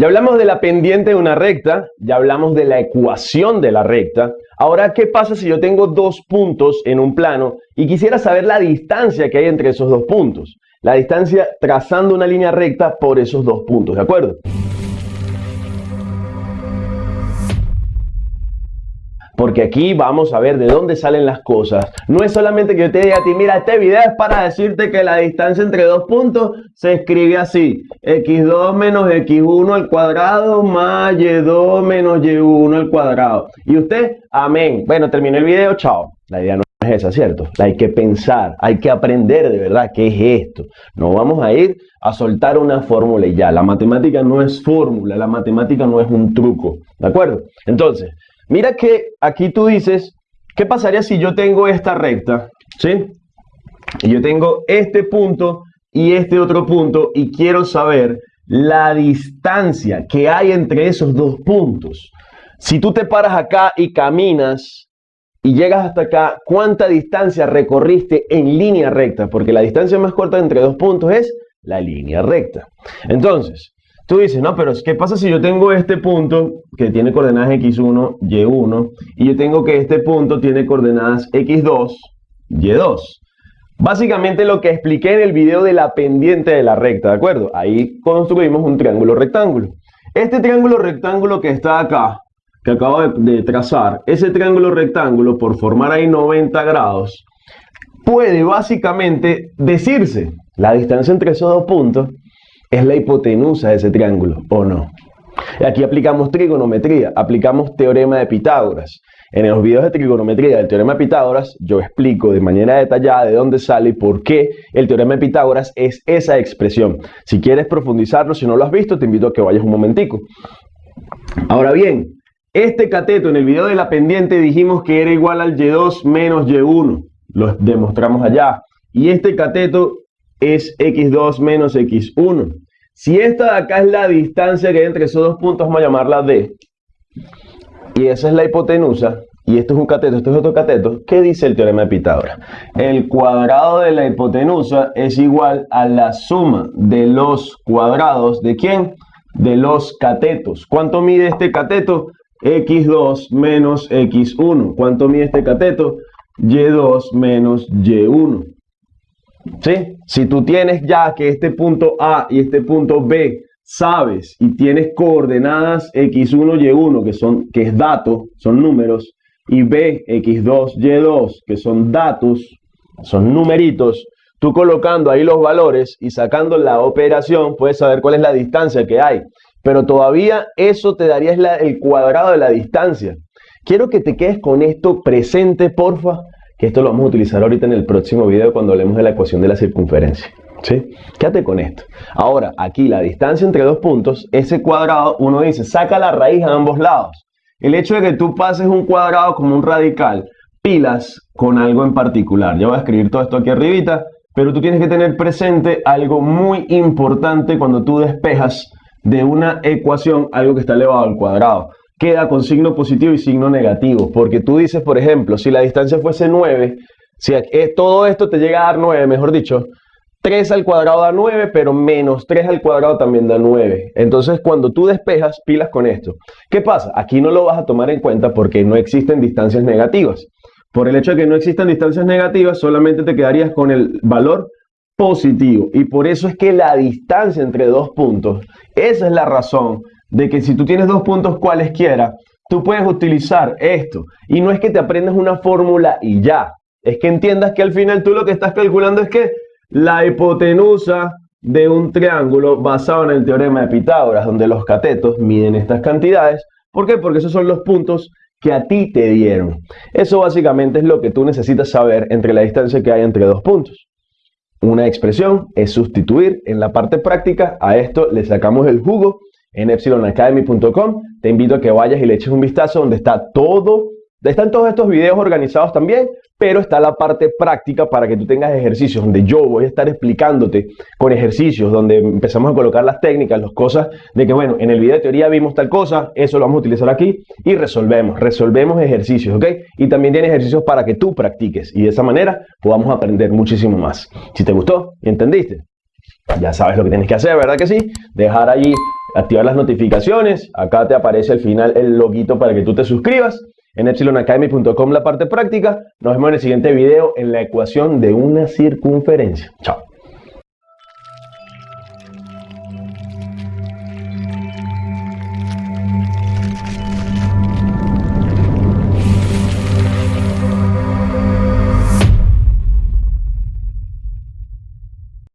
Ya hablamos de la pendiente de una recta, ya hablamos de la ecuación de la recta. Ahora, ¿qué pasa si yo tengo dos puntos en un plano y quisiera saber la distancia que hay entre esos dos puntos? La distancia trazando una línea recta por esos dos puntos, ¿de acuerdo? Porque aquí vamos a ver de dónde salen las cosas. No es solamente que yo te diga a ti, mira, este video es para decirte que la distancia entre dos puntos se escribe así, x2 menos x1 al cuadrado más y2 menos y1 al cuadrado. Y usted, amén. Bueno, terminé el video, chao. La idea no es esa, ¿cierto? Hay que pensar, hay que aprender de verdad qué es esto. No vamos a ir a soltar una fórmula y ya. La matemática no es fórmula, la matemática no es un truco, ¿de acuerdo? Entonces, Mira que aquí tú dices, ¿qué pasaría si yo tengo esta recta? ¿Sí? Y yo tengo este punto y este otro punto y quiero saber la distancia que hay entre esos dos puntos. Si tú te paras acá y caminas y llegas hasta acá, ¿cuánta distancia recorriste en línea recta? Porque la distancia más corta entre dos puntos es la línea recta. Entonces, Tú dices, no, pero ¿qué pasa si yo tengo este punto que tiene coordenadas x1, y1, y yo tengo que este punto tiene coordenadas x2, y2? Básicamente lo que expliqué en el video de la pendiente de la recta, ¿de acuerdo? Ahí construimos un triángulo rectángulo. Este triángulo rectángulo que está acá, que acabo de, trazar, ese triángulo rectángulo, por formar ahí 90 grados, puede básicamente decirse la distancia entre esos dos puntos es la hipotenusa de ese triángulo, ¿o no? Aquí aplicamos trigonometría, aplicamos teorema de Pitágoras. En los videos de trigonometría del teorema de Pitágoras, yo explico de manera detallada de dónde sale y por qué el teorema de Pitágoras es esa expresión. Si quieres profundizarlo, si no lo has visto, te invito a que vayas un momentico. Ahora bien, este cateto en el video de la pendiente dijimos que era igual al Y2 menos Y1. Lo demostramos allá. Y este cateto es x2 menos x1. Si esta de acá es la distancia que hay entre esos dos puntos, vamos a llamarla d. Y esa es la hipotenusa. Y esto es un cateto, esto es otro cateto. ¿Qué dice el teorema de Pitágoras? El cuadrado de la hipotenusa es igual a la suma de los cuadrados de quién? De los catetos. ¿Cuánto mide este cateto? x2 menos x1. ¿Cuánto mide este cateto? y2 menos y1. ¿Sí? Si tú tienes ya que este punto A y este punto B sabes y tienes coordenadas x1, y1, que, son, que es dato, son números, y B, x2, y2, que son datos, son numeritos, tú colocando ahí los valores y sacando la operación, puedes saber cuál es la distancia que hay. Pero todavía eso te daría el cuadrado de la distancia. Quiero que te quedes con esto presente, porfa, que esto lo vamos a utilizar ahorita en el próximo video cuando hablemos de la ecuación de la circunferencia. ¿Sí? Quédate con esto. Ahora, aquí la distancia entre dos puntos, ese cuadrado, uno dice, saca la raíz a ambos lados. El hecho de que tú pases un cuadrado como un radical, pilas con algo en particular. Yo voy a escribir todo esto aquí arribita, pero tú tienes que tener presente algo muy importante cuando tú despejas de una ecuación algo que está elevado al cuadrado queda con signo positivo y signo negativo. Porque tú dices, por ejemplo, si la distancia fuese 9, si todo esto te llega a dar 9, mejor dicho, 3 al cuadrado da 9, pero menos 3 al cuadrado también da 9. Entonces, cuando tú despejas, pilas con esto. ¿Qué pasa? Aquí no lo vas a tomar en cuenta porque no existen distancias negativas. Por el hecho de que no existan distancias negativas, solamente te quedarías con el valor positivo. Y por eso es que la distancia entre dos puntos, esa es la razón de que si tú tienes dos puntos cualesquiera, tú puedes utilizar esto. Y no es que te aprendas una fórmula y ya. Es que entiendas que al final tú lo que estás calculando es que la hipotenusa de un triángulo basado en el teorema de Pitágoras, donde los catetos miden estas cantidades. ¿Por qué? Porque esos son los puntos que a ti te dieron. Eso básicamente es lo que tú necesitas saber entre la distancia que hay entre dos puntos. Una expresión es sustituir en la parte práctica, a esto le sacamos el jugo en epsilonacademy.com. Te invito a que vayas y le eches un vistazo donde está todo, están todos estos videos organizados también, pero está la parte práctica para que tú tengas ejercicios donde yo voy a estar explicándote con ejercicios, donde empezamos a colocar las técnicas, las cosas de que, bueno, en el video de teoría vimos tal cosa, eso lo vamos a utilizar aquí y resolvemos, resolvemos ejercicios, ¿ok? Y también tiene ejercicios para que tú practiques y de esa manera podamos aprender muchísimo más. Si te gustó y entendiste, Ya sabes lo que tienes que hacer, ¿verdad que sí? Dejar allí, activar las notificaciones. Acá te aparece al final el loguito para que tú te suscribas. En epsilonacademy.com la parte práctica. Nos vemos en el siguiente video en la ecuación de una circunferencia. Chao.